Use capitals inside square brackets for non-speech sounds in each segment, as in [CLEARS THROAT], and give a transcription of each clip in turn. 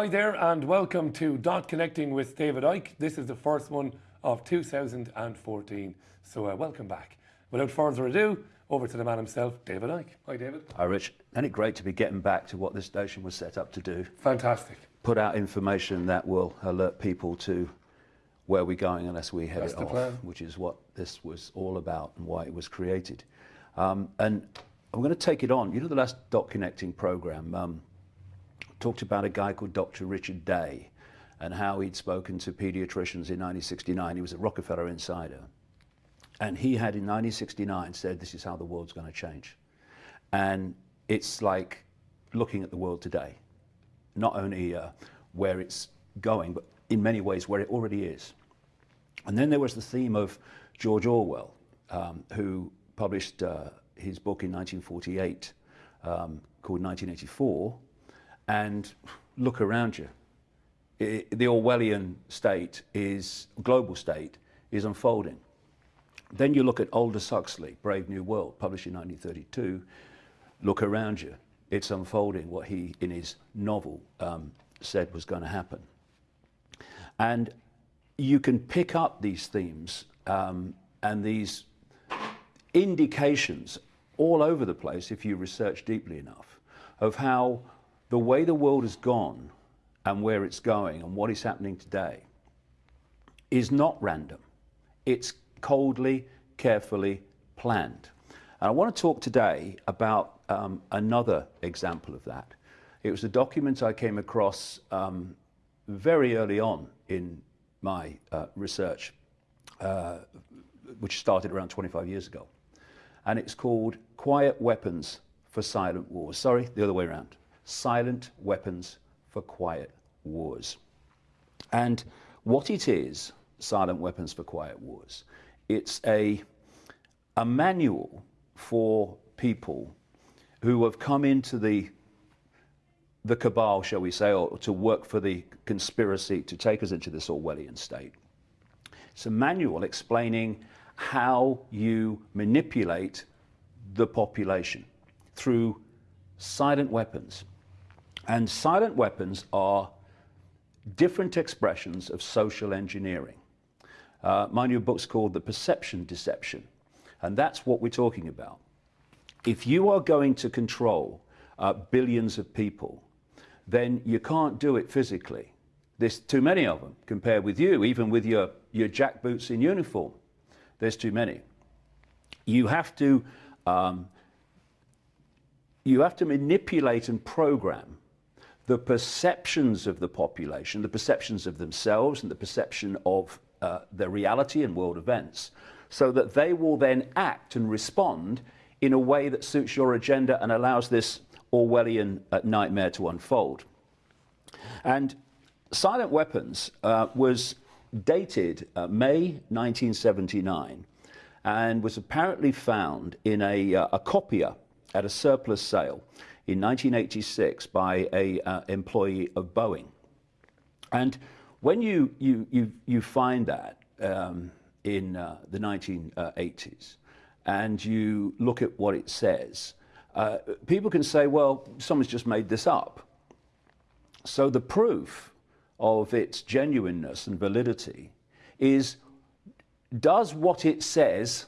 Hi there, and welcome to Dot Connecting with David Icke. This is the first one of 2014, so uh, welcome back. Without further ado, over to the man himself, David Icke. Hi, David. Hi, Rich. Isn't it great to be getting back to what this station was set up to do? Fantastic. Put out information that will alert people to where we're going unless we head That's it off, plan. which is what this was all about and why it was created. Um, and I'm going to take it on. You know, the last Dot Connecting program um, talked about a guy called Dr. Richard Day and how he'd spoken to pediatricians in 1969. He was a Rockefeller insider. And he had in 1969 said, This is how the world's going to change. And it's like looking at the world today, not only uh, where it's going, but in many ways where it already is. And then there was the theme of George Orwell, um, who published uh, his book in 1948 um, called 1984. And look around you. I the Orwellian state is, global state, is unfolding. Then you look at Aldous Huxley, Brave New World, published in 1932. Look around you. It's unfolding what he, in his novel, um, said was going to happen. And you can pick up these themes um, and these indications all over the place if you research deeply enough of how the way the world has gone and where it's going and what is happening today is not random. It's coldly, carefully planned. And I want to talk today about um, another example of that. It was a document I came across um, very early on in my uh, research, uh, which started around 25 years ago. And it's called Quiet Weapons for Silent Wars. Sorry, the other way around. Silent Weapons for Quiet Wars. And what it is, Silent Weapons for Quiet Wars, it's a, a manual for people who have come into the the cabal, shall we say, or to work for the conspiracy to take us into this Orwellian state. It's a manual explaining how you manipulate the population through silent weapons. And silent weapons are different expressions of social engineering. Uh, my new book's called The Perception Deception, and that's what we're talking about. If you are going to control uh, billions of people, then you can't do it physically. There's too many of them compared with you, even with your, your jackboots in uniform. There's too many. You have to um, you have to manipulate and program the perceptions of the population, the perceptions of themselves, and the perception of uh, their reality and world events, so that they will then act and respond in a way that suits your agenda and allows this Orwellian uh, nightmare to unfold. And Silent Weapons uh, was dated uh, May 1979 and was apparently found in a, uh, a copier at a surplus sale in 1986 by a uh, employee of Boeing. And when you, you, you, you find that um, in uh, the 1980s and you look at what it says, uh, people can say, well, someone's just made this up. So the proof of its genuineness and validity is does what it says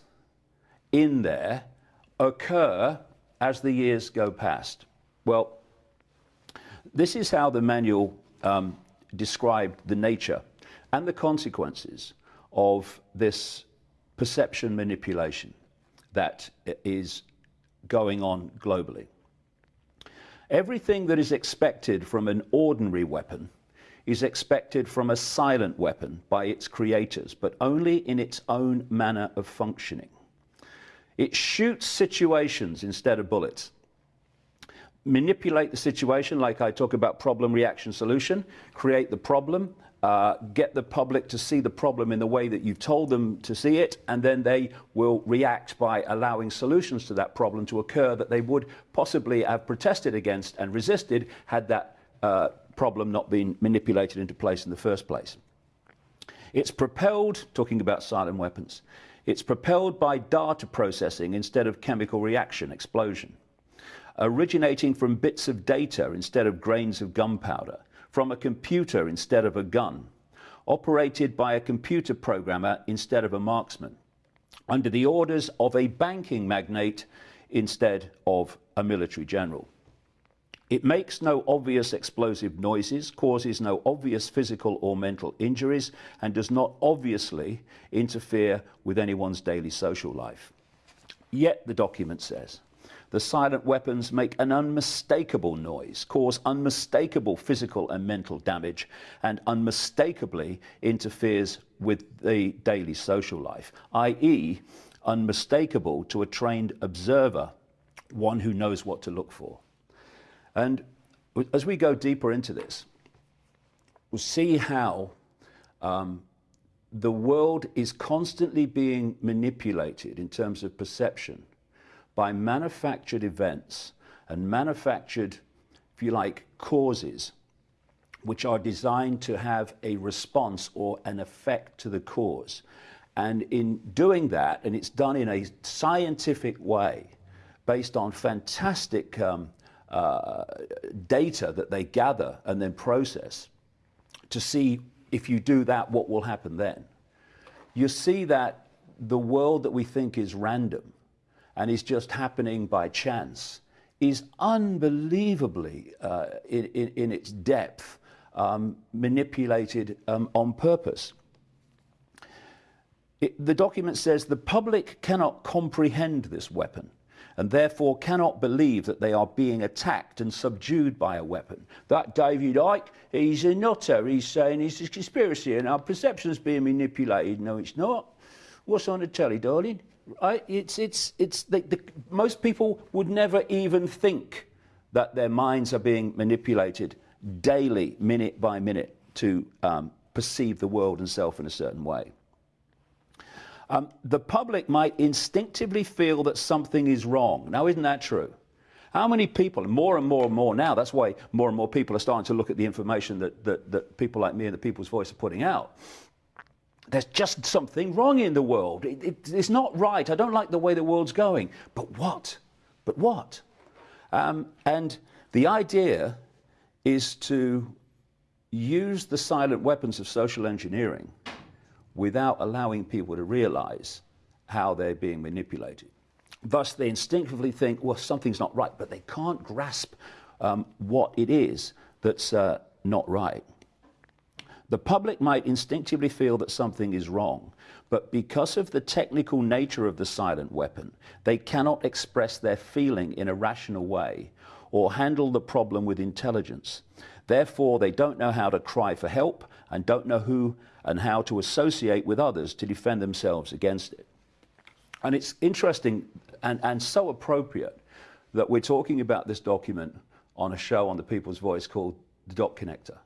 in there occur as the years go past? Well, this is how the manual um, described the nature and the consequences of this perception manipulation that is going on globally. Everything that is expected from an ordinary weapon is expected from a silent weapon by its creators, but only in its own manner of functioning. It shoots situations instead of bullets. Manipulate the situation, like I talk about problem, reaction, solution, create the problem, uh, get the public to see the problem in the way that you've told them to see it, and then they will react by allowing solutions to that problem to occur that they would possibly have protested against and resisted had that uh, problem not been manipulated into place in the first place. It's propelled, talking about silent weapons, it's propelled by data processing instead of chemical reaction, explosion, originating from bits of data instead of grains of gunpowder, from a computer instead of a gun, operated by a computer programmer instead of a marksman, under the orders of a banking magnate instead of a military general. It makes no obvious explosive noises, causes no obvious physical or mental injuries, and does not obviously interfere with anyone's daily social life. Yet, the document says, the silent weapons make an unmistakable noise, cause unmistakable physical and mental damage, and unmistakably interferes with the daily social life, i.e., unmistakable to a trained observer, one who knows what to look for. And as we go deeper into this, we'll see how um, the world is constantly being manipulated in terms of perception by manufactured events and manufactured, if you like, causes which are designed to have a response or an effect to the cause. And in doing that, and it's done in a scientific way, based on fantastic um, uh, data that they gather and then process to see if you do that, what will happen then. You see that the world that we think is random and is just happening by chance is unbelievably, uh, in, in, in, its depth, um, manipulated um, on purpose. It, the document says the public cannot comprehend this weapon and therefore cannot believe that they are being attacked and subdued by a weapon. That David Icke, he's a nutter. He's saying it's a conspiracy and our perception's being manipulated. No, it's not. What's on the telly, darling? It's, it's, it's the, the, most people would never even think that their minds are being manipulated daily, minute by minute, to um, perceive the world and self in a certain way. Um, the public might instinctively feel that something is wrong. Now, isn't that true? How many people, more and more and more now, that's why more and more people are starting to look at the information that, that, that people like me and the People's Voice are putting out. There's just something wrong in the world. It, it, it's not right. I don't like the way the world's going. But what? But what? Um, and the idea is to use the silent weapons of social engineering without allowing people to realize how they're being manipulated. Thus, they instinctively think, well, something's not right, but they can't grasp um, what it is that's uh, not right. The public might instinctively feel that something is wrong, but because of the technical nature of the silent weapon, they cannot express their feeling in a rational way or handle the problem with intelligence. Therefore, they don't know how to cry for help and don't know who and how to associate with others to defend themselves against it. And it's interesting and, and so appropriate that we're talking about this document on a show on the People's Voice called The Dot Connector.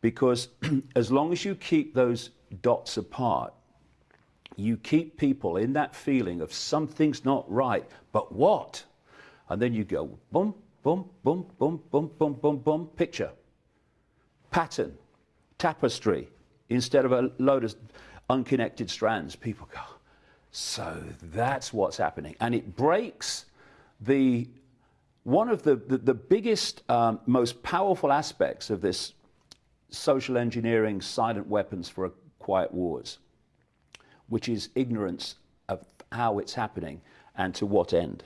Because [CLEARS THROAT] as long as you keep those dots apart, you keep people in that feeling of something's not right, but what? And then you go boom, boom, boom, boom, boom, boom, boom, boom, picture, pattern, tapestry, instead of a load of unconnected strands. People go, so that's what's happening. And it breaks the one of the, the, the biggest, um, most powerful aspects of this social engineering silent weapons for quiet wars, which is ignorance of how it's happening and to what end.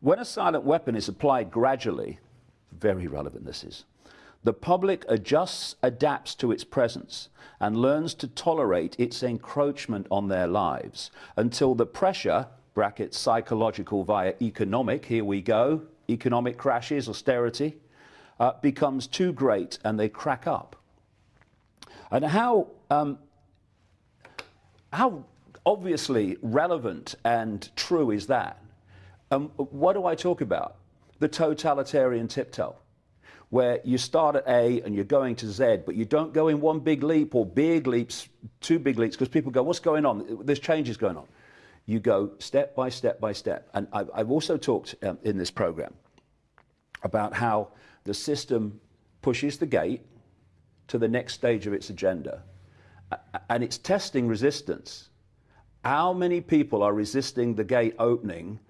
When a silent weapon is applied gradually, very relevant this is, the public adjusts, adapts to its presence, and learns to tolerate its encroachment on their lives until the pressure, bracket psychological via economic, here we go, economic crashes, austerity, uh, becomes too great and they crack up. And how, um, how obviously relevant and true is that? Um, what do I talk about? The totalitarian tiptoe where you start at A and you're going to Z, but you don't go in one big leap or big leaps, two big leaps, because people go, what's going on? There's changes going on. You go step by step by step. And I've, I've also talked um, in this program about how the system pushes the gate to the next stage of its agenda, and it's testing resistance. How many people are resisting the gate opening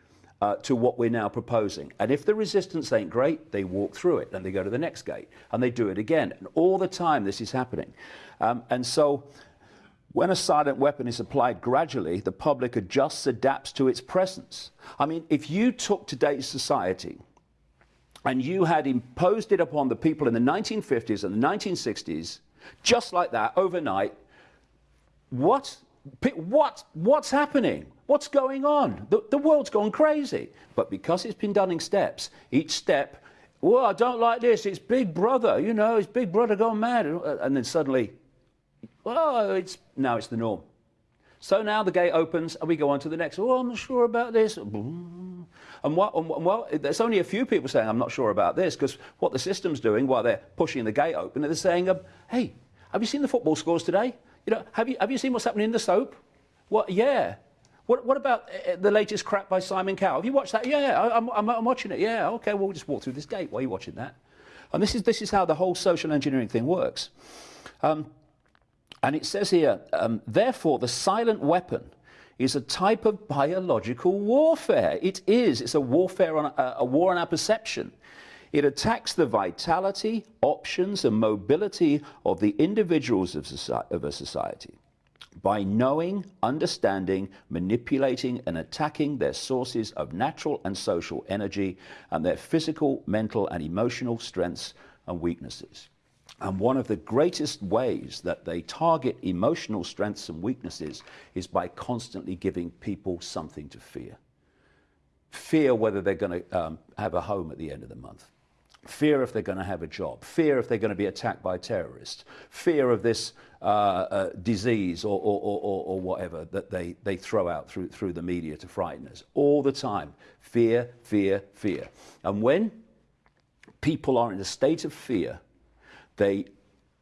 uh, to what we're now proposing. And if the resistance ain't great, they walk through it and they go to the next gate and they do it again. And all the time this is happening. Um, and so when a silent weapon is applied gradually, the public adjusts, adapts to its presence. I mean, if you took today's society and you had imposed it upon the people in the 1950s and the 1960s, just like that, overnight, what, what, what's happening? What's going on? The, the world's gone crazy. But because it's been done in steps, each step, well, I don't like this, it's Big Brother, you know, it's Big Brother gone mad. And uh, then suddenly, well, it's, now it's the norm. So now the gate opens and we go on to the next. Oh, I'm not sure about this. And and well, there's only a few people saying, I'm not sure about this, because what the system's doing while they're pushing the gate open, they're saying, um, hey, have you seen the football scores today? You know, have you, have you seen what's happening in the soap? What, yeah. What, what about uh, the latest crap by Simon Cowell? Have you watched that? Yeah, I, am I'm, I'm watching it. Yeah, okay, well, we'll just walk through this gate while you're watching that. And this is, this is how the whole social engineering thing works. Um, and it says here, um, therefore, the silent weapon is a type of biological warfare. It is. It's a warfare on a, a war on our perception. It attacks the vitality, options, and mobility of the individuals of, society, of a society by knowing, understanding, manipulating, and attacking their sources of natural and social energy and their physical, mental, and emotional strengths and weaknesses. And one of the greatest ways that they target emotional strengths and weaknesses is by constantly giving people something to fear. Fear whether they're going to um, have a home at the end of the month fear if they're going to have a job, fear if they're going to be attacked by terrorists, fear of this uh, uh, disease or, or, or, or, whatever that they, they throw out through, through the media to frighten us. All the time. Fear, fear, fear. And when people are in a state of fear, they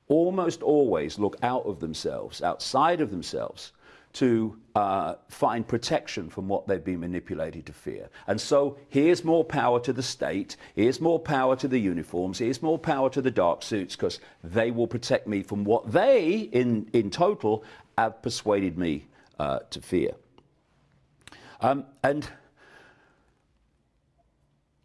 almost always look out of themselves, outside of themselves, to uh, find protection from what they've been manipulated to fear. And so here's more power to the state, here's more power to the uniforms, here's more power to the dark suits, because they will protect me from what they, in, in total, have persuaded me uh, to fear. Um, and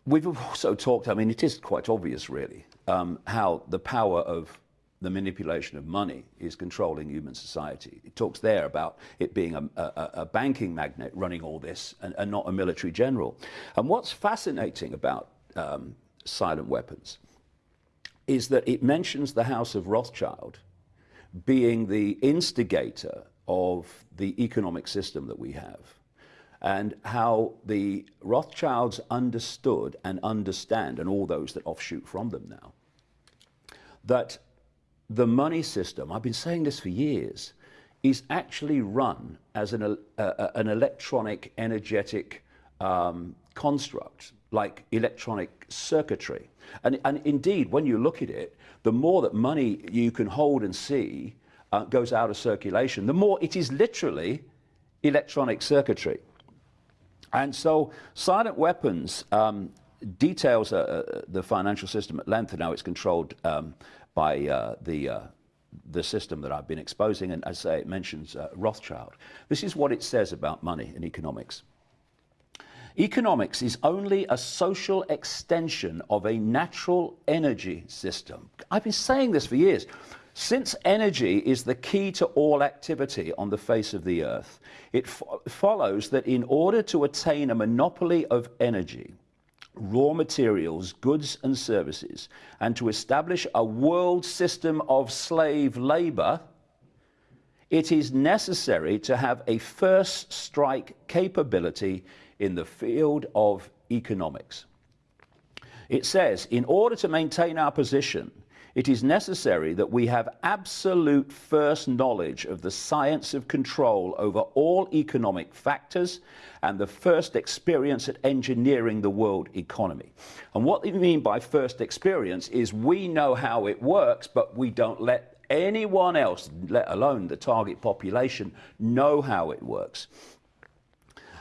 we've also talked, I mean, it is quite obvious, really, um, how the power of the manipulation of money is controlling human society. It talks there about it being a, a, a banking magnate running all this and, and, not a military general. And what's fascinating about um, silent weapons is that it mentions the House of Rothschild being the instigator of the economic system that we have and how the Rothschilds understood and understand, and all those that offshoot from them now, that the money system, I've been saying this for years, is actually run as an, uh, an electronic, energetic um, construct, like electronic circuitry. And, and indeed, when you look at it, the more that money you can hold and see uh, goes out of circulation, the more it is literally electronic circuitry. And so silent weapons um, details uh, uh the financial system at length and how it's controlled um, by uh, the, uh, the system that I've been exposing, and as I say, it mentions uh, Rothschild. This is what it says about money in economics. Economics is only a social extension of a natural energy system. I've been saying this for years. Since energy is the key to all activity on the face of the earth, it fo follows that in order to attain a monopoly of energy, raw materials, goods and services, and to establish a world system of slave labor, it is necessary to have a first strike capability in the field of economics. It says, in order to maintain our position, it is necessary that we have absolute first knowledge of the science of control over all economic factors and the first experience at engineering the world economy. And what they mean by first experience is we know how it works, but we don't let anyone else, let alone the target population, know how it works.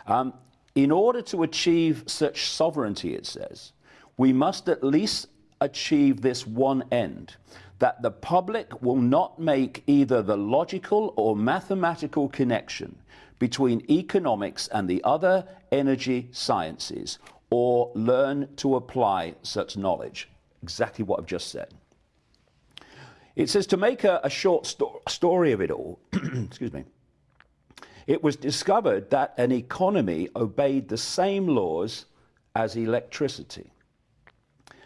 Um, in order to achieve such sovereignty, it says, we must at least achieve this one end that the public will not make either the logical or mathematical connection between economics and the other energy sciences or learn to apply such knowledge. Exactly what I've just said. It says to make a, a short sto- story of it all, [CLEARS THROAT] excuse me, it was discovered that an economy obeyed the same laws as electricity,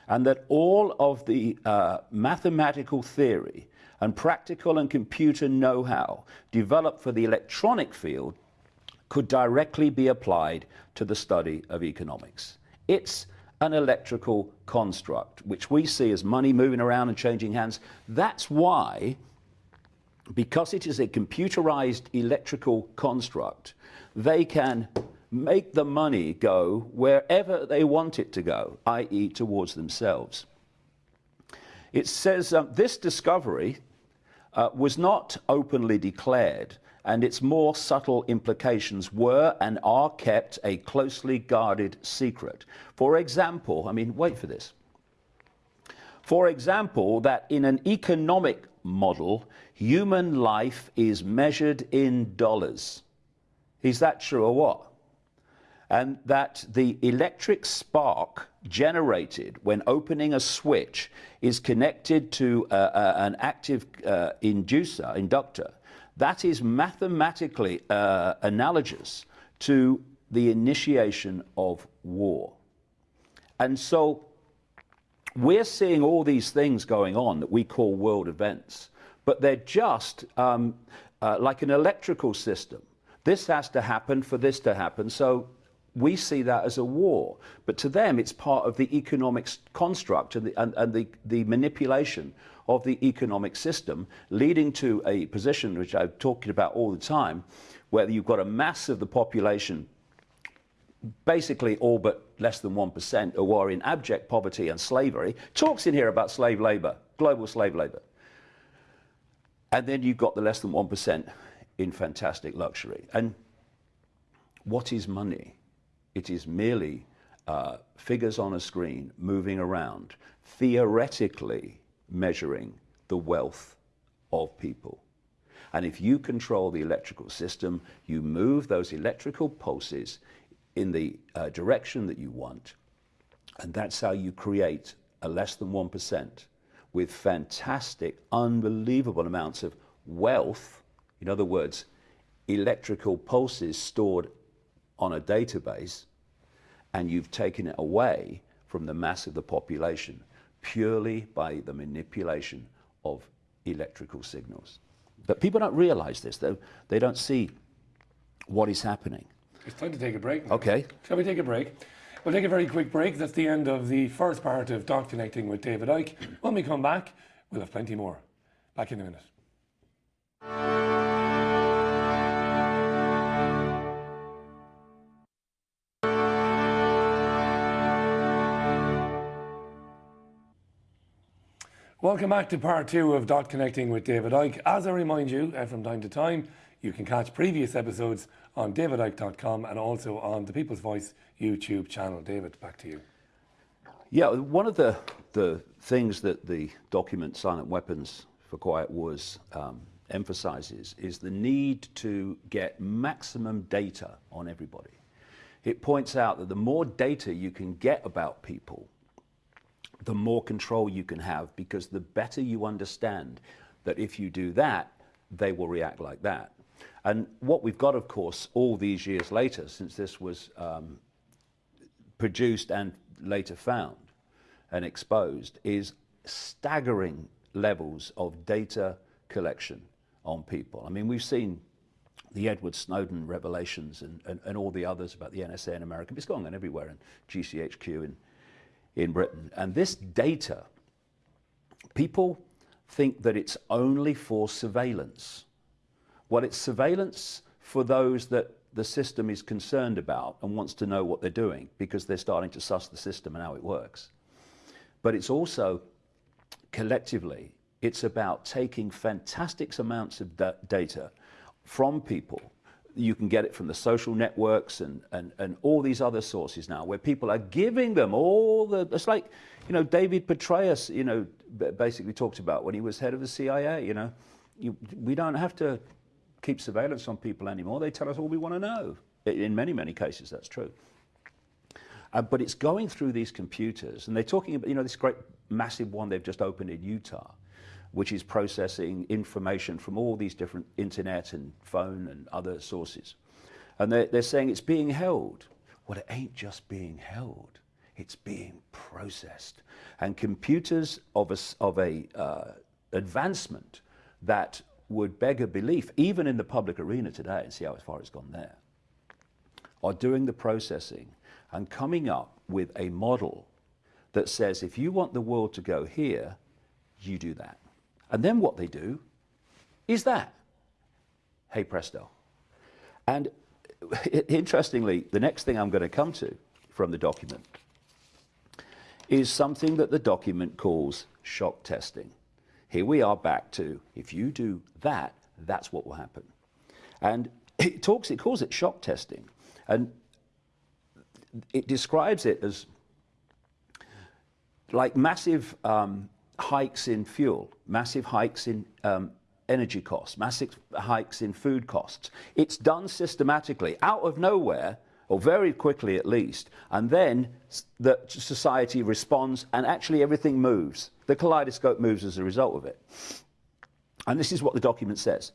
and that all of the uh, mathematical theory and practical and computer know how developed for the electronic field could directly be applied to the study of economics. It's an electrical construct, which we see as money moving around and changing hands. That's why, because it is a computerized electrical construct, they can make the money go wherever they want it to go, i.e., towards themselves. It says um, this discovery uh, was not openly declared and its more subtle implications were and are kept a closely guarded secret. For example, I mean, wait for this. For example, that in an economic model, human life is measured in dollars. Is that true or what? And that the electric spark generated when opening a switch is connected to uh, uh, an active uh, inducer, inductor, that is mathematically uh, analogous to the initiation of war. And so we're seeing all these things going on that we call world events, but they're just um, like an electrical system. This has to happen for this to happen. So we see that as a war. But to them, it's part of the economic construct and the, and, and the, the manipulation of the economic system, leading to a position which I'm talking about all the time, where you've got a mass of the population, basically all but less than 1%, who are in abject poverty and slavery. Talks in here about slave labor, global slave labor. And then you've got the less than 1% in fantastic luxury. And what is money? It is merely uh, figures on a screen moving around, theoretically measuring the wealth of people. And if you control the electrical system, you move those electrical pulses in the uh, direction that you want. And that's how you create a less than 1% with fantastic, unbelievable amounts of wealth. In other words, electrical pulses stored on a database, and you've taken it away from the mass of the population purely by the manipulation of electrical signals. But people don't realize this, though. They don't see what is happening. It's time to take a break. Now. Okay. Shall we take a break? We'll take a very quick break. That's the end of the first part of Dot Connecting with David Icke. When we come back, we'll have plenty more. Back in a minute. Welcome back to part two of Dot Connecting with David Icke. As I remind you, uh, from time to time, you can catch previous episodes on davidicke.com and also on the People's Voice YouTube channel. David, back to you. Yeah, one of the, the things that the document Silent Weapons for Quiet Wars um, emphasizes is the need to get maximum data on everybody. It points out that the more data you can get about people, the more control you can have because the better you understand that if you do that, they will react like that. And what we've got, of course, all these years later, since this was um, produced and later found and exposed, is staggering levels of data collection on people. I mean, we've seen the Edward Snowden revelations and, and, and all the others about the NSA in America. It's going on everywhere in GCHQ and in Britain. And this data, people think that it's only for surveillance. Well, it's surveillance for those that the system is concerned about and wants to know what they're doing because they're starting to suss the system and how it works. But it's also collectively, it's about taking fantastic amounts of da data from people you can get it from the social networks and, and, and all these other sources now where people are giving them all the, it's like, you know, David Petraeus, you know, basically talked about when he was head of the CIA, you know, you, we don't have to keep surveillance on people anymore. They tell us all we want to know. In many, many cases, that's true. Uh, but it's going through these computers, and they're talking about, you know, this great massive one they've just opened in Utah, which is processing information from all these different internet and phone and other sources. And they're, they're saying it's being held. Well, it ain't just being held, it's being processed. And computers of a, of a uh, advancement that would beg a belief, even in the public arena today, and see how far it's gone there, are doing the processing and coming up with a model that says if you want the world to go here, you do that. And then what they do is that. Hey presto. And interestingly, the next thing I'm going to come to from the document is something that the document calls shock testing. Here we are back to if you do that, that's what will happen. And [LAUGHS] it talks, it calls it shock testing. And it describes it as like massive um, hikes in fuel, massive hikes in um, energy costs, massive hikes in food costs. It's done systematically, out of nowhere, or very quickly at least, and then the society responds and actually everything moves. The kaleidoscope moves as a result of it. And this is what the document says.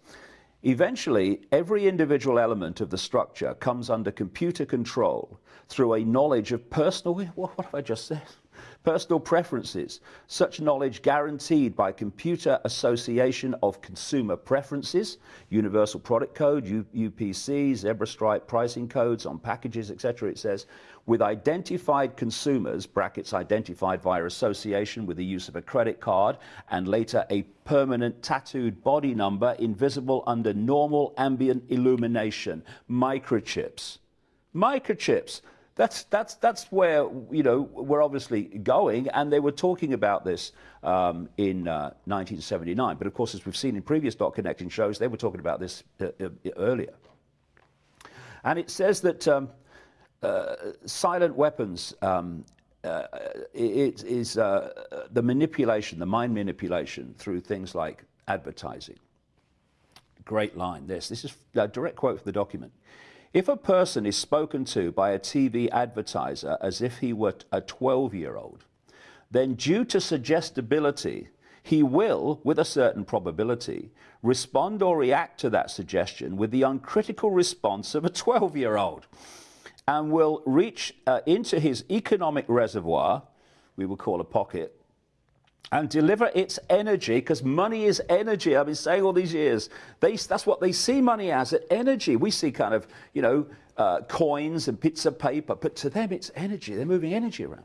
Eventually, every individual element of the structure comes under computer control through a knowledge of personal, what, what have I just said? Personal preferences, such knowledge guaranteed by Computer Association of Consumer Preferences, Universal Product Code, U UPC, Zebra Stripe pricing codes on packages, etc. It says, with identified consumers, brackets identified via association with the use of a credit card, and later a permanent tattooed body number invisible under normal ambient illumination, microchips. Microchips that's, that's, that's where, you know, we're obviously going, and they were talking about this um, in uh, 1979. But of course, as we've seen in previous dot connecting shows, they were talking about this uh, uh, earlier. And it says that um, uh, silent weapons um, uh, it is uh, the manipulation, the mind manipulation through things like advertising. Great line, this. This is a direct quote from the document. If a person is spoken to by a TV advertiser as if he were a 12 year old, then due to suggestibility, he will, with a certain probability, respond or react to that suggestion with the uncritical response of a 12 year old and will reach uh, into his economic reservoir, we would call a pocket, and deliver its energy, because money is energy. I've been saying all these years. They, that's what they see money as, energy. We see kind of, you know, uh, coins and bits of paper, but to them it's energy. They're moving energy around.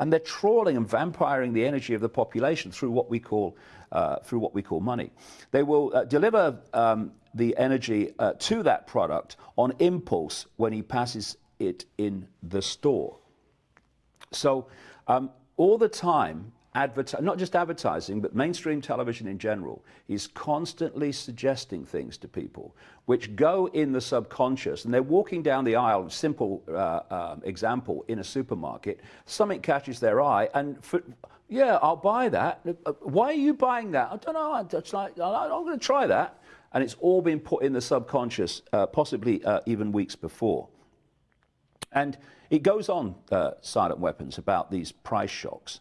And they're trawling and vampiring the energy of the population through what we call, uh, through what we call money. They will uh, deliver um, the energy uh, to that product on impulse when he passes it in the store. So um, all the time, not just advertising, but mainstream television in general, is constantly suggesting things to people which go in the subconscious. And they're walking down the aisle, simple uh, um, example, in a supermarket, something catches their eye, and for, yeah, I'll buy that. Uh, why are you buying that? I don't know. It's like, I'm going to try that. And it's all been put in the subconscious, uh, possibly uh, even weeks before. And it goes on, uh, silent weapons, about these price shocks.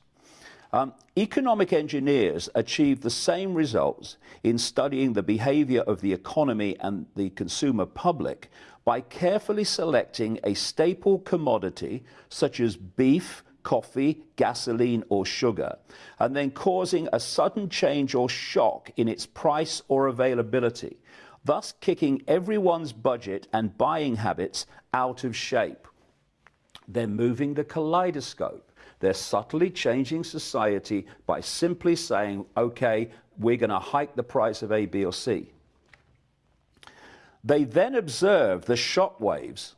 Um, economic engineers achieve the same results in studying the behavior of the economy and the consumer public by carefully selecting a staple commodity such as beef, coffee, gasoline, or sugar, and then causing a sudden change or shock in its price or availability, thus kicking everyone's budget and buying habits out of shape. They're moving the kaleidoscope they're subtly changing society by simply saying, okay, we're going to hike the price of A, B, or C. They then observe the shock waves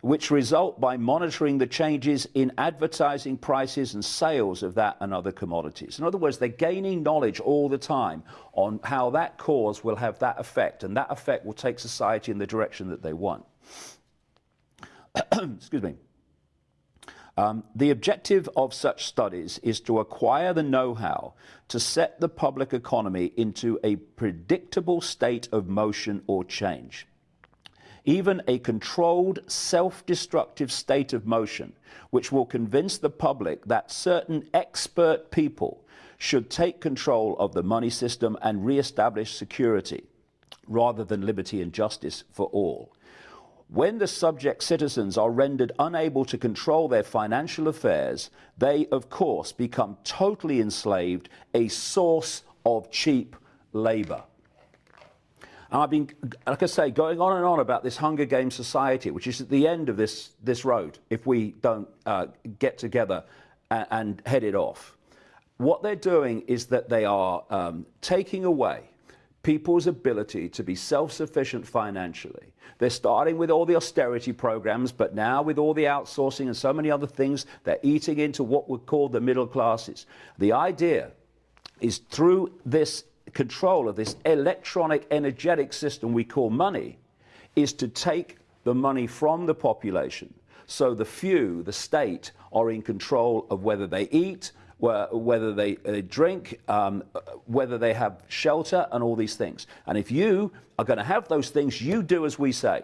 which result by monitoring the changes in advertising prices and sales of that and other commodities. In other words, they're gaining knowledge all the time on how that cause will have that effect, and that effect will take society in the direction that they want. [COUGHS] Excuse me. Um, the objective of such studies is to acquire the know-how to set the public economy into a predictable state of motion or change even a controlled, self-destructive state of motion, which will convince the public that certain expert people should take control of the money system and re-establish security, rather than liberty and justice for all. When the subject citizens are rendered unable to control their financial affairs, they, of course, become totally enslaved, a source of cheap labor. And I've been, like I say, going on and on about this Hunger Games society, which is at the end of this, this road if we don't uh, get together and, and, head it off. What they're doing is that they are um, taking away people's ability to be self-sufficient financially. They're starting with all the austerity programs, but now with all the outsourcing and so many other things, they're eating into what we call the middle classes. The idea is through this control of this electronic energetic system we call money is to take the money from the population. So the few, the state, are in control of whether they eat, whether they, they drink, um, whether they have shelter, and all these things. And if you are going to have those things, you do as we say.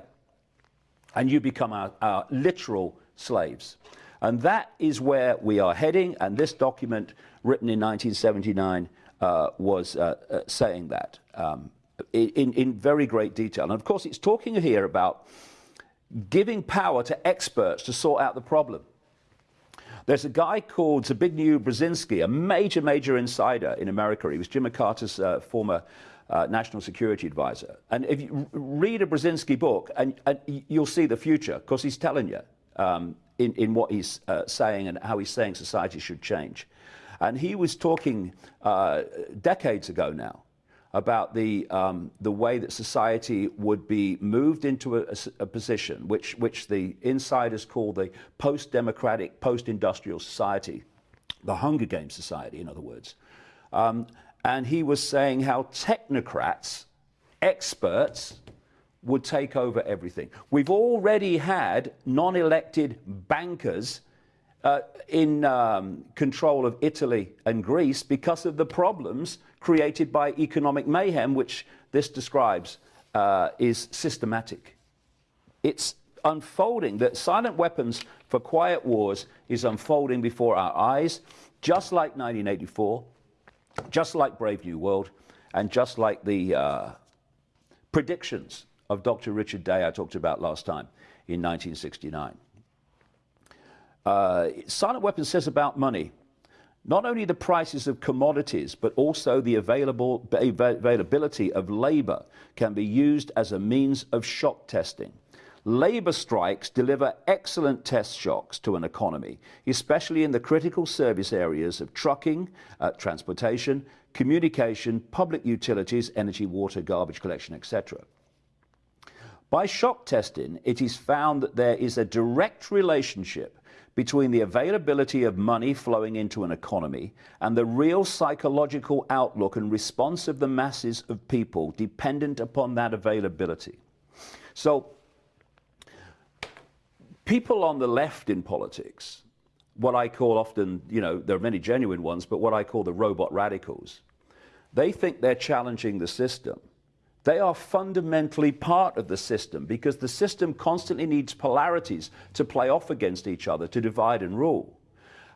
And you become our, our literal slaves. And that is where we are heading. And this document, written in 1979, uh, was uh, uh, saying that um, in, in very great detail. And of course, it's talking here about giving power to experts to sort out the problem. There's a guy called Zbigniew Brzezinski, a major, major insider in America. He was Jimmy Carter's uh, former uh, national security advisor. And if you read a Brzezinski book, and, and you'll see the future, because he's telling you um, in, in what he's uh, saying and how he's saying society should change. And he was talking uh, decades ago now about the, um, the way that society would be moved into a, a, position which, which the insiders call the post-democratic, post-industrial society, the Hunger Games society, in other words. Um, and he was saying how technocrats, experts, would take over everything. We've already had non-elected bankers uh, in um, control of Italy and Greece because of the problems created by economic mayhem, which this describes uh, is systematic. It's unfolding, that silent weapons for quiet wars is unfolding before our eyes, just like 1984, just like Brave New World, and just like the uh, predictions of Dr. Richard Day I talked about last time in 1969. Uh, Silent Weapon says about money, not only the prices of commodities, but also the available, availability of labor can be used as a means of shock testing. Labor strikes deliver excellent test shocks to an economy, especially in the critical service areas of trucking, uh, transportation, communication, public utilities, energy, water, garbage collection, etc. By shock testing, it is found that there is a direct relationship between the availability of money flowing into an economy and the real psychological outlook and response of the masses of people dependent upon that availability. So, people on the left in politics, what I call often, you know, there are many genuine ones, but what I call the robot radicals, they think they're challenging the system. They are fundamentally part of the system because the system constantly needs polarities to play off against each other, to divide and rule.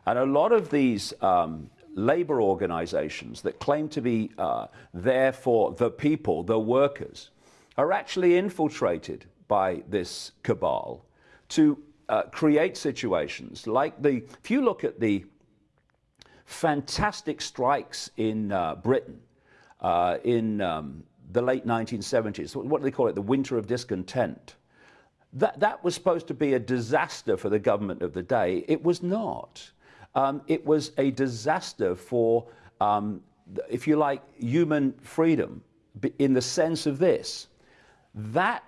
And a lot of these um, labor organizations that claim to be uh, there for the people, the workers, are actually infiltrated by this cabal to uh, create situations like the, if you look at the fantastic strikes in uh, Britain, uh, in um, the late 1970s. What do they call it? The winter of discontent. That, that was supposed to be a disaster for the government of the day. It was not. Um, it was a disaster for, um, if you like, human freedom in the sense of this. That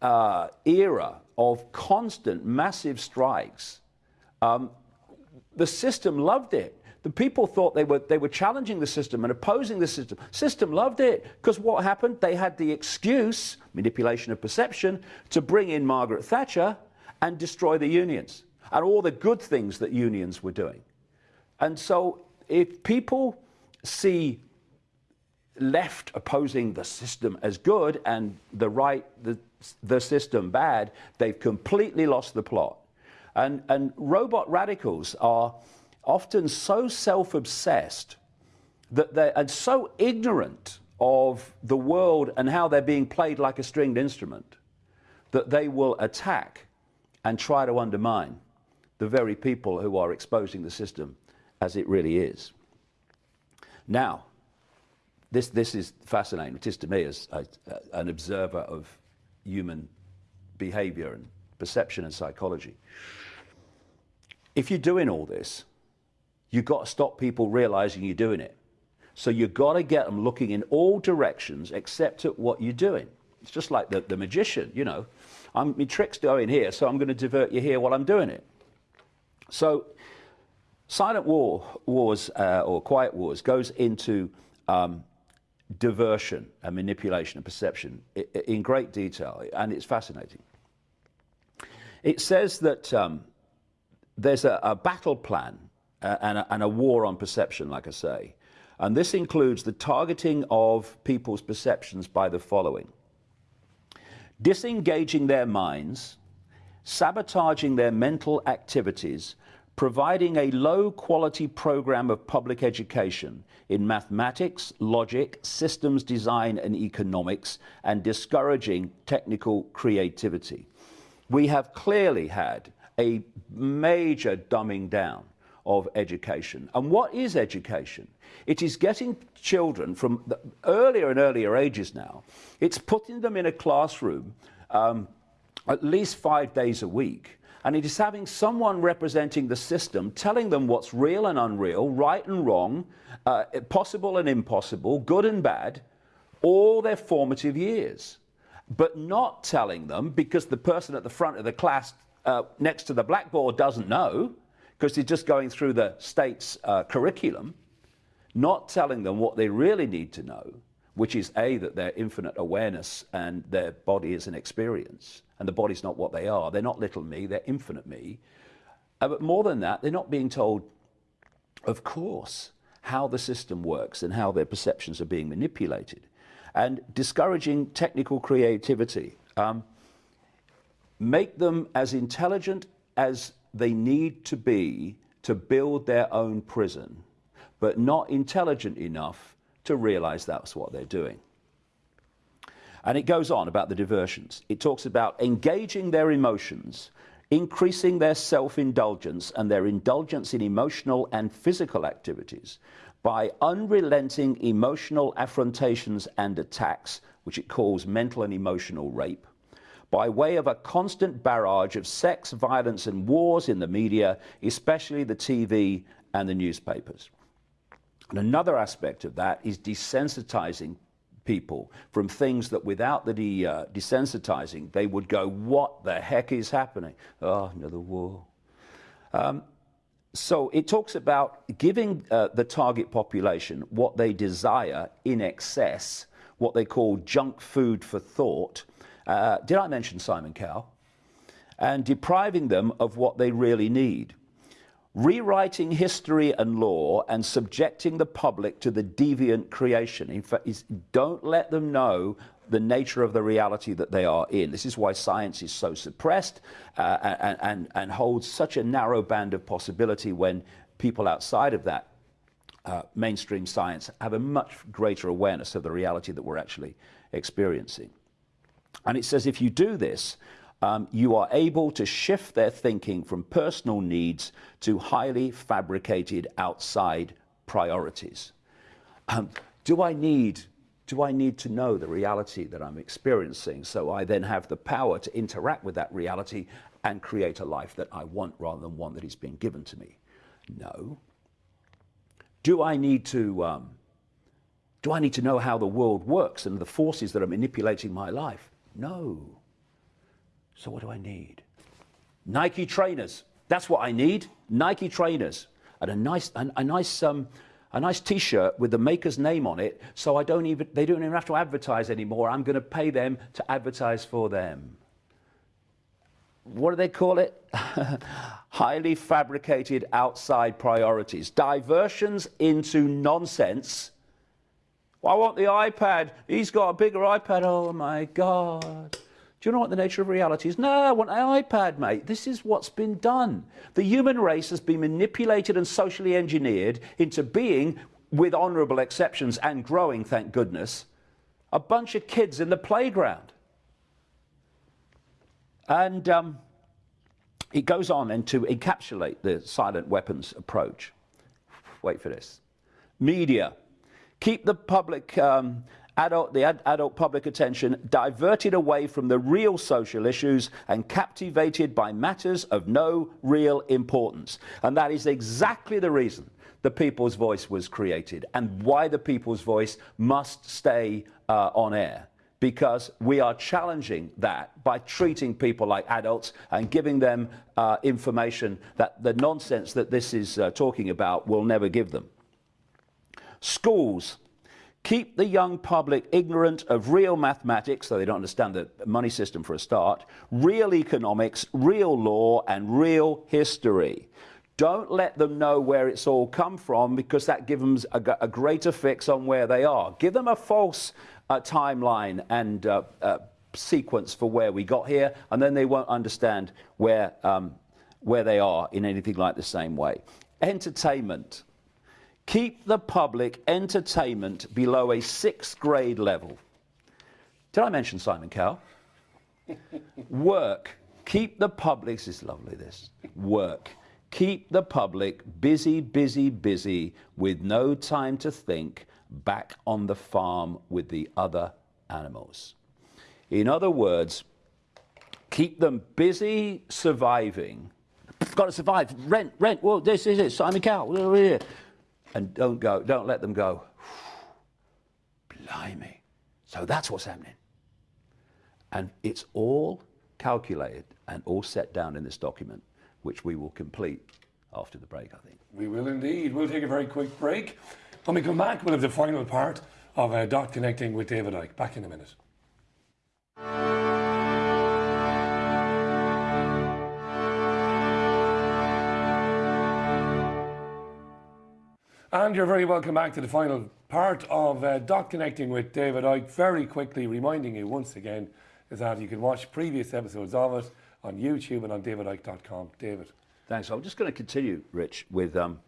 uh, era of constant massive strikes, um, the system loved it. The people thought they were, they were challenging the system and opposing the system. System loved it because what happened? They had the excuse, manipulation of perception, to bring in Margaret Thatcher and destroy the unions and all the good things that unions were doing. And so if people see left opposing the system as good and the right, the, the system bad, they've completely lost the plot. And, and robot radicals are often so self obsessed that they're and so ignorant of the world and how they're being played like a stringed instrument that they will attack and try to undermine the very people who are exposing the system as it really is. Now, this, this is fascinating. It is to me as a, uh, an observer of human behavior and perception and psychology. If you're doing all this, you've got to stop people realizing you're doing it. So you've got to get them looking in all directions except at what you're doing. It's just like the, the magician, you know. I'm, my trick's going here, so I'm going to divert you here while I'm doing it. So silent war wars uh, or quiet wars goes into um, diversion and manipulation and perception in great detail, and it's fascinating. It says that um, there's a, a, battle plan and, a, and a war on perception, like I say, and this includes the targeting of people's perceptions by the following disengaging their minds, sabotaging their mental activities, providing a low quality program of public education in mathematics, logic, systems design, and economics, and discouraging technical creativity. We have clearly had a major dumbing down of education. And what is education? It is getting children from earlier and earlier ages now, it's putting them in a classroom um, at least five days a week and it is having someone representing the system telling them what's real and unreal, right and wrong, uh, possible and impossible, good and bad, all their formative years. But not telling them because the person at the front of the class uh, next to the blackboard doesn't know, because they're just going through the state's uh, curriculum, not telling them what they really need to know, which is A, that their infinite awareness and their body is an experience and the body's not what they are. They're not little me, they're infinite me. Uh, but more than that, they're not being told, of course, how the system works and how their perceptions are being manipulated. And discouraging technical creativity. Um, make them as intelligent as they need to be to build their own prison, but not intelligent enough to realize that's what they're doing. And it goes on about the diversions. It talks about engaging their emotions, increasing their self indulgence and their indulgence in emotional and physical activities by unrelenting emotional affrontations and attacks, which it calls mental and emotional rape, by way of a constant barrage of sex, violence, and wars in the media, especially the TV and the newspapers. And another aspect of that is desensitizing people from things that without the uh, desensitizing, they would go, What the heck is happening? Oh, another war. Um, so it talks about giving uh, the target population what they desire in excess, what they call junk food for thought. Uh, did I mention Simon Cowell? And depriving them of what they really need rewriting history and law and subjecting the public to the deviant creation. In fact, don't let them know the nature of the reality that they are in. This is why science is so suppressed uh, and, and, and holds such a narrow band of possibility when people outside of that uh, mainstream science have a much greater awareness of the reality that we're actually experiencing. And it says if you do this, um, you are able to shift their thinking from personal needs to highly fabricated outside priorities. Um, do I need do I need to know the reality that I'm experiencing so I then have the power to interact with that reality and create a life that I want rather than one that is being given to me? No. Do I need to um, do I need to know how the world works and the forces that are manipulating my life? No. So what do I need? Nike trainers. That's what I need. Nike trainers and a nice, a, a nice, um, a nice T-shirt with the maker's name on it. So I don't even, they don't even have to advertise anymore. I'm going to pay them to advertise for them. What do they call it? [LAUGHS] Highly fabricated outside priorities, diversions into nonsense. Well, I want the iPad. He's got a bigger iPad. Oh my God. Do you know what the nature of reality is? No, I want an iPad, mate. This is what's been done. The human race has been manipulated and socially engineered into being, with honourable exceptions and growing, thank goodness, a bunch of kids in the playground. And um, it goes on and to encapsulate the silent weapons approach. Wait for this. Media. Keep the public um, adult, the ad adult public attention diverted away from the real social issues and captivated by matters of no real importance. And that is exactly the reason the people's voice was created and why the people's voice must stay uh, on air because we are challenging that by treating people like adults and giving them uh, information that the nonsense that this is uh, talking about will never give them. Schools keep the young public ignorant of real mathematics, so they don't understand the money system for a start, real economics, real law, and real history. Don't let them know where it's all come from because that gives them a, a greater fix on where they are. Give them a false uh, timeline and uh, uh, sequence for where we got here, and then they won't understand where, um, where they are in anything like the same way. Entertainment. Keep the public entertainment below a sixth grade level. Did I mention Simon Cowell? [LAUGHS] Work. Keep the public, this is lovely, this. Work. Keep the public busy, busy, busy with no time to think back on the farm with the other animals. In other words, keep them busy surviving. Got to survive. Rent, rent. Well, this is it. Simon Cowell and don't go, don't let them go. Blimey. So that's what's happening. And it's all calculated and all set down in this document, which we will complete after the break, I think. We will indeed. We'll take a very quick break. When we come back, we'll have the final part of uh, Dot Connecting with David Icke. Back in a minute. And you're very welcome back to the final part of uh, Dot Connecting with David Icke. Very quickly reminding you once again is that you can watch previous episodes of it on YouTube and on davidicke.com. David. Thanks. I'm just going to continue, Rich, with um,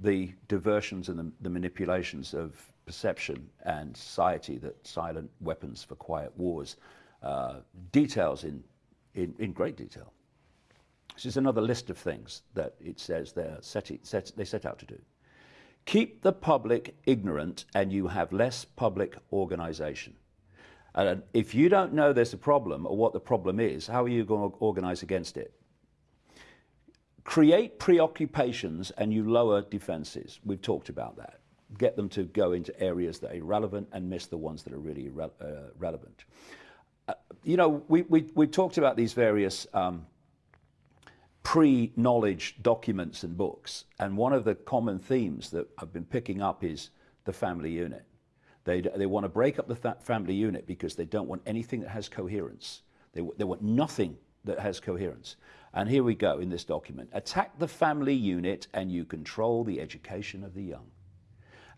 the diversions and the, the, manipulations of perception and society that silent weapons for quiet wars uh, details in, in, in, great detail. This is another list of things that it says set, set, they set out to do. Keep the public ignorant and you have less public organization. And if you don't know there's a problem or what the problem is, how are you going to organize against it? Create preoccupations and you lower defenses. We've talked about that. Get them to go into areas that are irrelevant and miss the ones that are really uh, relevant. Uh, you know, we, we, we talked about these various um, pre-knowledge documents and books. And one of the common themes that I've been picking up is the family unit. They, they want to break up the family unit because they don't want anything that has coherence. They, they want nothing that has coherence. And here we go in this document. Attack the family unit and you control the education of the young.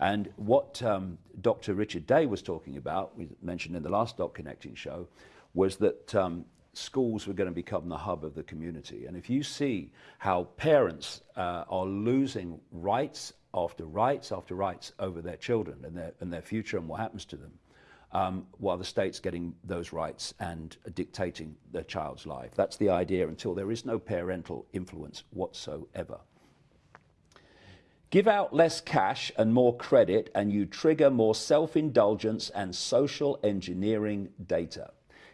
And what um, Dr. Richard Day was talking about, we mentioned in the last Dot Connecting show, was that um, schools were going to become the hub of the community. And if you see how parents uh, are losing rights after rights after rights over their children and their, and their future and what happens to them, um, while the state's getting those rights and dictating their child's life. That's the idea until there is no parental influence whatsoever. Give out less cash and more credit, and you trigger more self indulgence and social engineering data.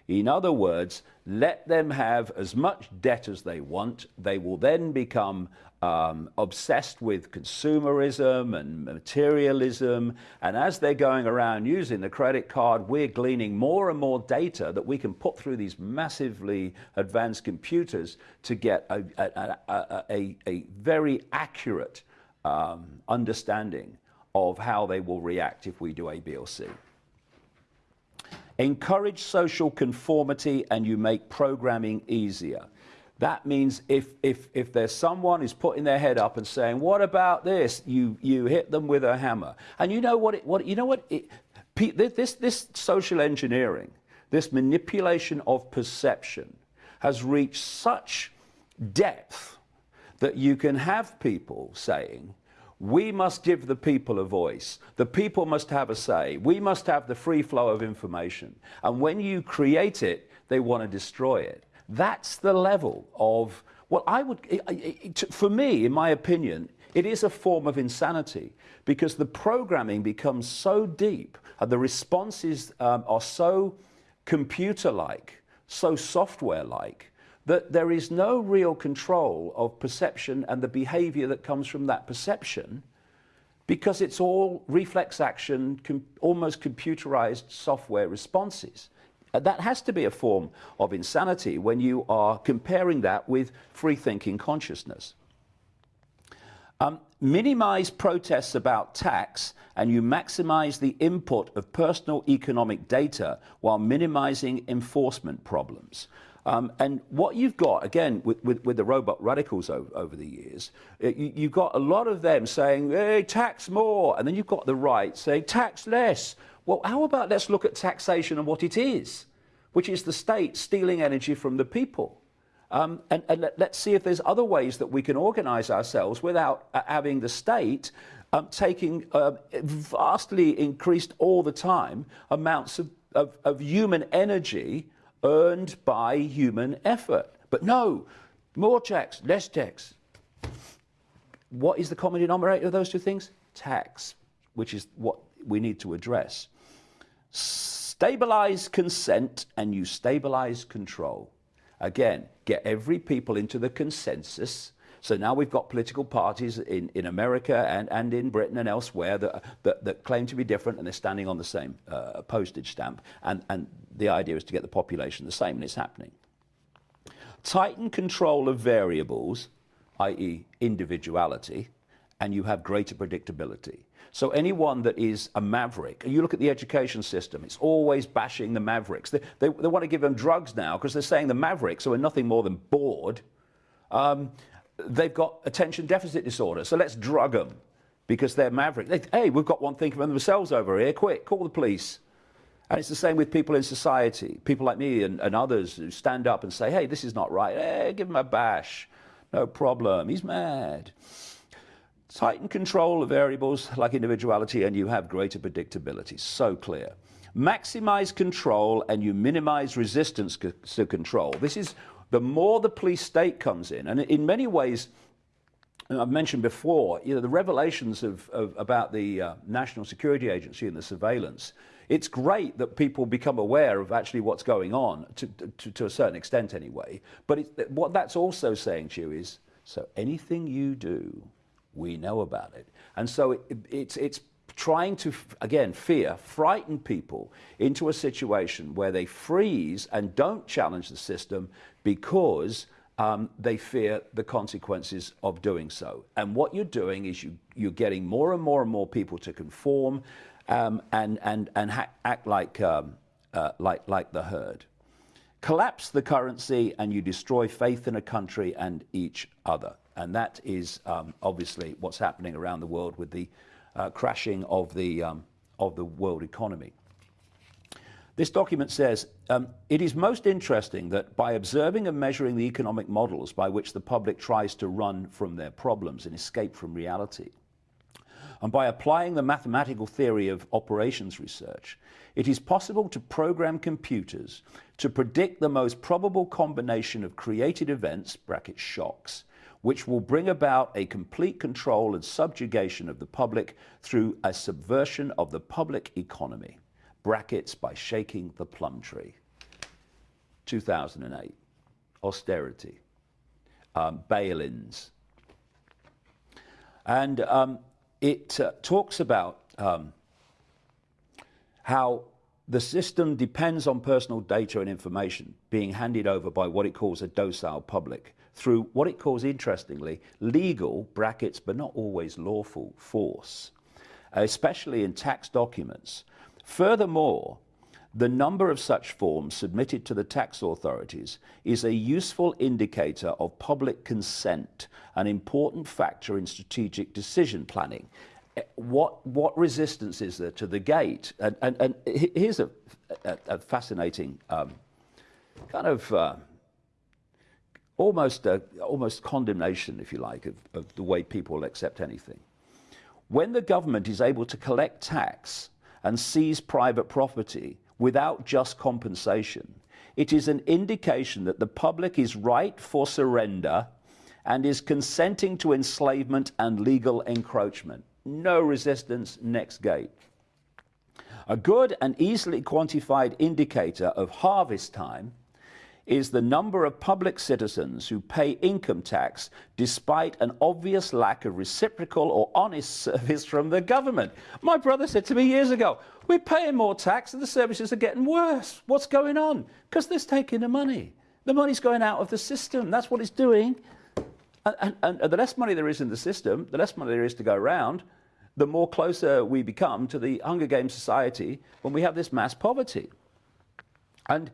In other words, let them have as much debt as they want. They will then become um, obsessed with consumerism and materialism. And as they're going around using the credit card, we're gleaning more and more data that we can put through these massively advanced computers to get a, a, a, a, a very accurate um, understanding of how they will react if we do A, B, or C. Encourage social conformity and you make programming easier. That means if, if, if there's someone who's putting their head up and saying, what about this? You, you hit them with a hammer. And you know what, it, what, you know what it, this, this social engineering, this manipulation of perception has reached such depth that you can have people saying, we must give the people a voice. The people must have a say. We must have the free flow of information. And when you create it, they want to destroy it. That's the level of what I would, for me, in my opinion, it is a form of insanity because the programming becomes so deep and the responses um, are so computer like, so software like, that there is no real control of perception and the behavior that comes from that perception because it's all reflex action, com almost computerized software responses. Uh, that has to be a form of insanity when you are comparing that with free thinking consciousness. Um, minimize protests about tax and you maximize the input of personal economic data while minimizing enforcement problems. Um, and what you've got, again, with, with, with the robot radicals over, over the years, uh, you, have got a lot of them saying, hey, tax more. And then you've got the right saying, tax less. Well, how about let's look at taxation and what it is, which is the state stealing energy from the people. Um, and, and let, us see if there's other ways that we can organize ourselves without uh, having the state um, taking uh, vastly increased all the time amounts of, of, of human energy earned by human effort. But no, more checks, less checks. What is the common denominator of those two things? Tax, which is what we need to address. Stabilize consent and you stabilize control. Again, get every people into the consensus. So now we've got political parties in, in America and, and in Britain and elsewhere that, that, that claim to be different and they're standing on the same uh, postage stamp. And, and the idea is to get the population the same, and it's happening. Tighten control of variables, i.e., individuality, and you have greater predictability. So anyone that is a maverick, you look at the education system, it's always bashing the mavericks. They, they, they want to give them drugs now because they're saying the mavericks are nothing more than bored. Um, they've got attention deficit disorder, so let's drug them because they're maverick. They, hey, we've got one thinking of themselves over here. Quick, call the police. And it's the same with people in society, people like me and, and others who stand up and say, hey, this is not right. Hey, give him a bash. No problem. He's mad. Tighten control of variables like individuality and you have greater predictability. So clear. Maximize control and you minimize resistance to control. This is the more the police state comes in, and in many ways, I've mentioned before, you know, the revelations of, of about the uh, National Security Agency and the surveillance. It's great that people become aware of actually what's going on, to, to, to a certain extent anyway. But it, what that's also saying to you is, so anything you do we know about it. And so it, it's, it's trying to, again, fear, frighten people into a situation where they freeze and don't challenge the system because um, they fear the consequences of doing so. And what you're doing is you, you're getting more and more and more people to conform um, and, and, and act like, um, uh, like, like the herd. Collapse the currency and you destroy faith in a country and each other. And that is um, obviously what's happening around the world with the uh, crashing of the, um, of the world economy. This document says, um, it is most interesting that by observing and measuring the economic models by which the public tries to run from their problems and escape from reality, and by applying the mathematical theory of operations research, it is possible to program computers to predict the most probable combination of created events, bracket shocks, which will bring about a complete control and subjugation of the public through a subversion of the public economy, brackets by shaking the plum tree. 2008, austerity, um, bail-ins. And um, it uh, talks about um, how the system depends on personal data and information being handed over by what it calls a docile public through what it calls, interestingly, legal brackets, but not always lawful force, especially in tax documents. Furthermore, the number of such forms submitted to the tax authorities is a useful indicator of public consent, an important factor in strategic decision planning. Eh, what, what resistance is there to the gate? And, and, and here's a, a, a fascinating um, kind of uh, almost, a, almost condemnation, if you like, of, of the way people accept anything. When the government is able to collect tax and seize private property without just compensation, it is an indication that the public is ripe for surrender and is consenting to enslavement and legal encroachment. No resistance, next gate. A good and easily quantified indicator of harvest time is the number of public citizens who pay income tax despite an obvious lack of reciprocal or honest [LAUGHS] service from the government. My brother said to me years ago, we're paying more tax and the services are getting worse. What's going on? Because they're taking the money. The money's going out of the system. That's what it's doing. And, and, and, the less money there is in the system, the less money there is to go around, the more closer we become to the Hunger Games society when we have this mass poverty. And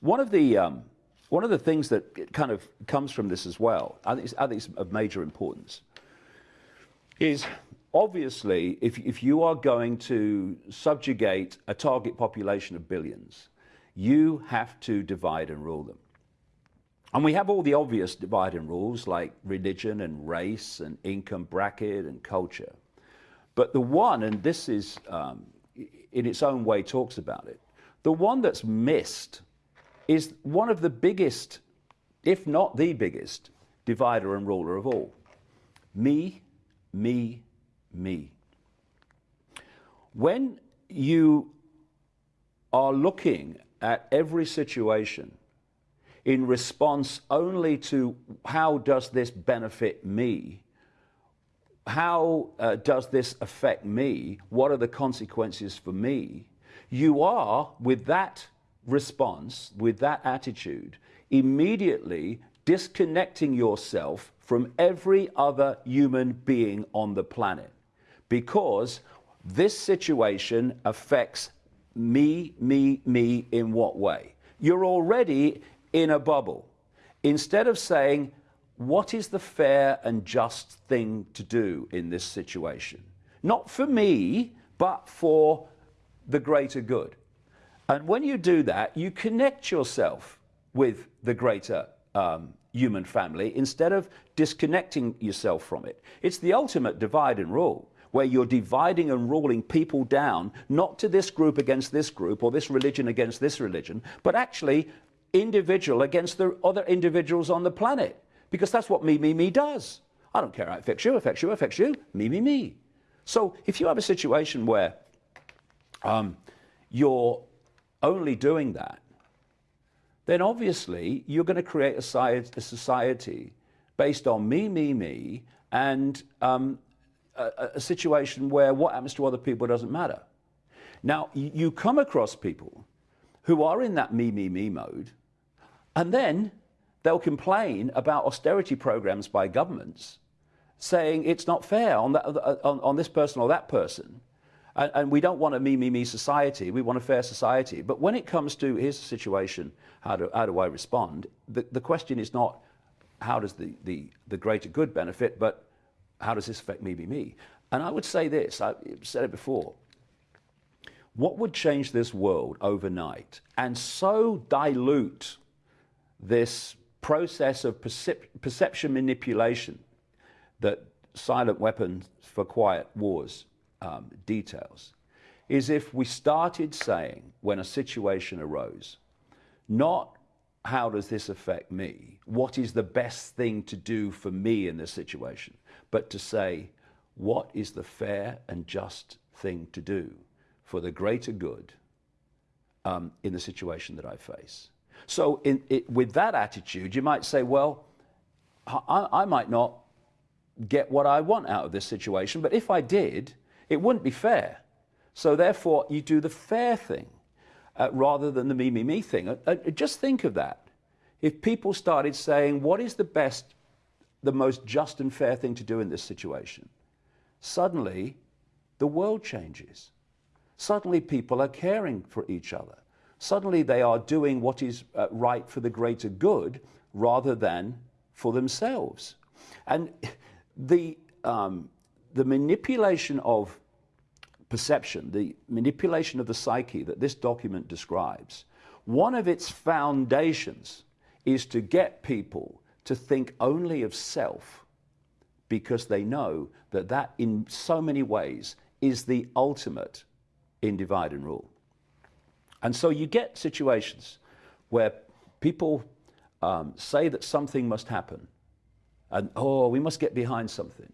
one of the, um, one of the things that kind of comes from this as well, I think, I think it's of major importance, is obviously if, if you are going to subjugate a target population of billions, you have to divide and rule them. And we have all the obvious divide and rules like religion and race and income bracket and culture. But the one, and this is um, in its own way talks about it, the one that's missed is one of the biggest, if not the biggest, divider and ruler of all. Me, me, me. When you are looking at every situation in response only to how does this benefit me, how uh, does this affect me, what are the consequences for me, you are, with that response, with that attitude, immediately disconnecting yourself from every other human being on the planet. Because this situation affects me, me, me in what way? You're already in a bubble. Instead of saying, what is the fair and just thing to do in this situation? Not for me, but for the greater good. And when you do that, you connect yourself with the greater um, human family instead of disconnecting yourself from it. It's the ultimate divide and rule, where you're dividing and ruling people down, not to this group against this group or this religion against this religion, but actually individual against the other individuals on the planet. Because that's what me, me, me does. I don't care how it affects you, affects you, affects you, me, me, me. So if you have a situation where um, you're only doing that, then obviously you're going to create a society based on me, me, me, and um, a, a, situation where what happens to other people doesn't matter. Now, you come across people who are in that me, me, me mode, and then they'll complain about austerity programs by governments, saying it's not fair on, that, on, on this person or that person. And, and, we don't want a me, me, me society. We want a fair society. But when it comes to here's the situation, how do, how do I respond? The, the question is not how does the, the, the greater good benefit, but how does this affect me, me, me? And I would say this, I've said it before. What would change this world overnight and so dilute this process of percep perception manipulation that silent weapons for quiet wars um, details is if we started saying when a situation arose, not how does this affect me? What is the best thing to do for me in this situation? But to say, what is the fair and just thing to do for the greater good um, in the situation that I face? So, in, it, with that attitude, you might say, well, I, I might not get what I want out of this situation, but if I did, it wouldn't be fair. So, therefore, you do the fair thing uh, rather than the me, me, me thing. Uh, uh, just think of that. If people started saying, what is the best, the most just and fair thing to do in this situation? Suddenly, the world changes. Suddenly, people are caring for each other. Suddenly, they are doing what is uh, right for the greater good rather than for themselves. And the, um, the manipulation of perception, the manipulation of the psyche that this document describes, one of its foundations is to get people to think only of self because they know that that in so many ways is the ultimate in divide and rule. And so you get situations where people um, say that something must happen, and oh, we must get behind something,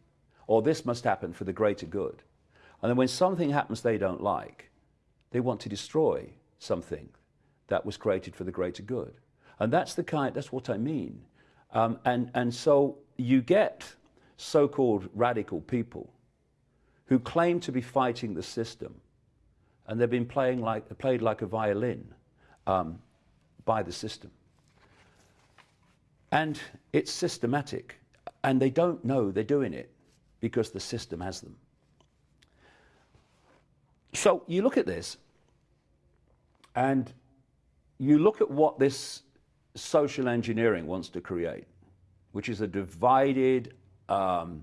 or this must happen for the greater good. And then when something happens they don't like, they want to destroy something that was created for the greater good. And that's the kind, that's what I mean. Um, and, and so you get so-called radical people who claim to be fighting the system, and they've been playing like, played like a violin um, by the system. And it's systematic, and they don't know they're doing it because the system has them. So you look at this, and you look at what this social engineering wants to create, which is a divided, um,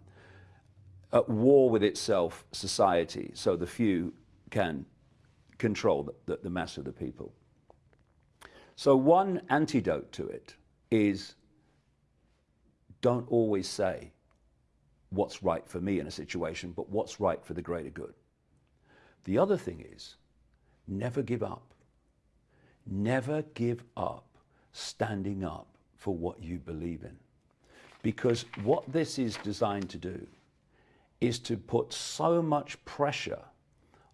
at war with itself society, so the few can control the, the, the mass of the people. So one antidote to it is don't always say what's right for me in a situation, but what's right for the greater good. The other thing is never give up. Never give up standing up for what you believe in. Because what this is designed to do is to put so much pressure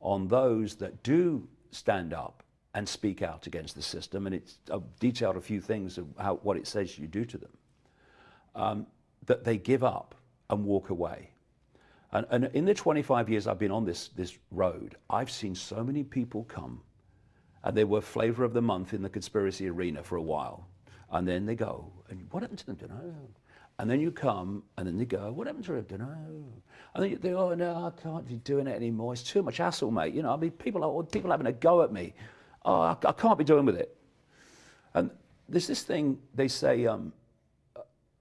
on those that do stand up and speak out against the system. And it's I've detailed a few things of how, what it says you do to them, um, that they give up and walk away. And, and in the 25 years I've been on this, this road, I've seen so many people come and they were flavor of the month in the conspiracy arena for a while. And then they go, and what happened to them? Don't know. And then you come, and then they go, what happened to them? Don't know. And then you oh no, I can't be doing it anymore. It's too much hassle, mate. You know, I mean, people are people having a go at me. Oh, I, I can't be doing with it. And there's this thing they say, um,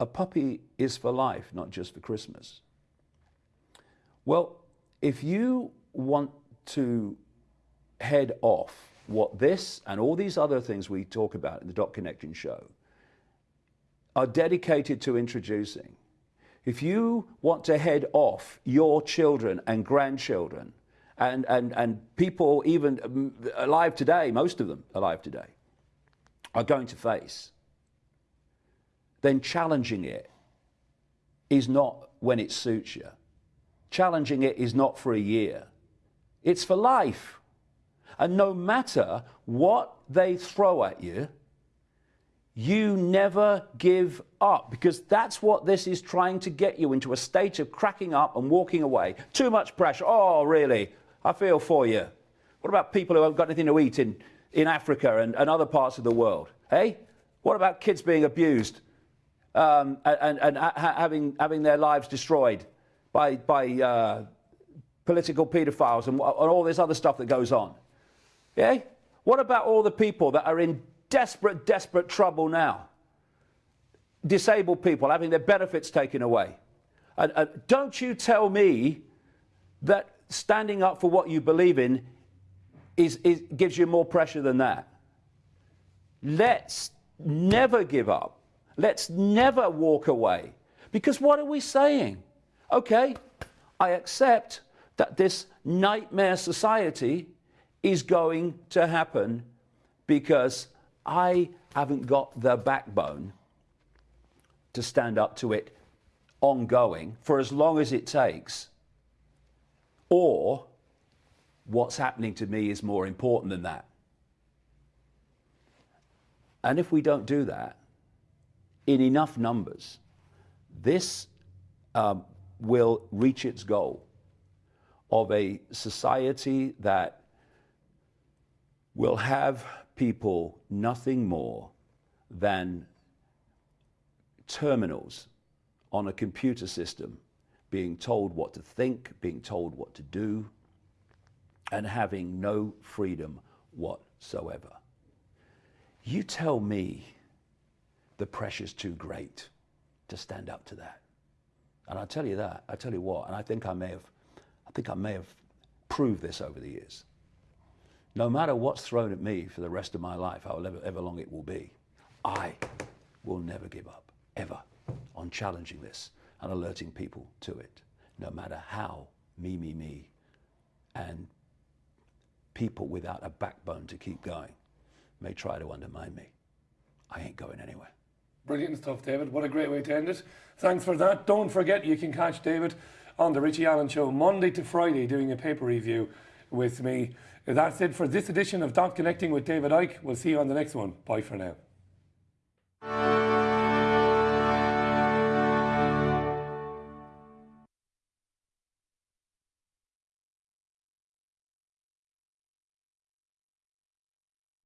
a puppy is for life, not just for Christmas. Well, if you want to head off what this and all these other things we talk about in the Dot Connecting show are dedicated to introducing, if you want to head off your children and grandchildren and, and, and people even alive today, most of them alive today, are going to face, then challenging it is not when it suits you. Challenging it is not for a year. It's for life. And no matter what they throw at you, you never give up because that's what this is trying to get you into a state of cracking up and walking away. Too much pressure. Oh, really? I feel for you. What about people who haven't got anything to eat in, in Africa and, and other parts of the world? Hey? What about kids being abused um, and, and, ha having, having their lives destroyed by, by uh, political paedophiles and, and all this other stuff that goes on? Yeah? What about all the people that are in desperate, desperate trouble now? Disabled people having their benefits taken away. And, and don't you tell me that standing up for what you believe in is, is, gives you more pressure than that. Let's never give up. Let's never walk away. Because what are we saying? Okay, I accept that this nightmare society is going to happen because I haven't got the backbone to stand up to it ongoing for as long as it takes. Or what's happening to me is more important than that. And if we don't do that in enough numbers, this um, will reach its goal of a society that will have people nothing more than terminals on a computer system being told what to think, being told what to do, and having no freedom whatsoever. You tell me the pressure's too great to stand up to that. And I tell you that, I tell you what, and I think I may have, I think I may have proved this over the years. No matter what's thrown at me for the rest of my life, however ever long it will be, I will never give up, ever, on challenging this and alerting people to it, no matter how me, me, me, and people without a backbone to keep going may try to undermine me. I ain't going anywhere. Brilliant stuff, David. What a great way to end it. Thanks for that. Don't forget, you can catch David on the Richie Allen Show Monday to Friday doing a paper review with me. That's it for this edition of Dot Connecting with David Icke. We'll see you on the next one. Bye for now.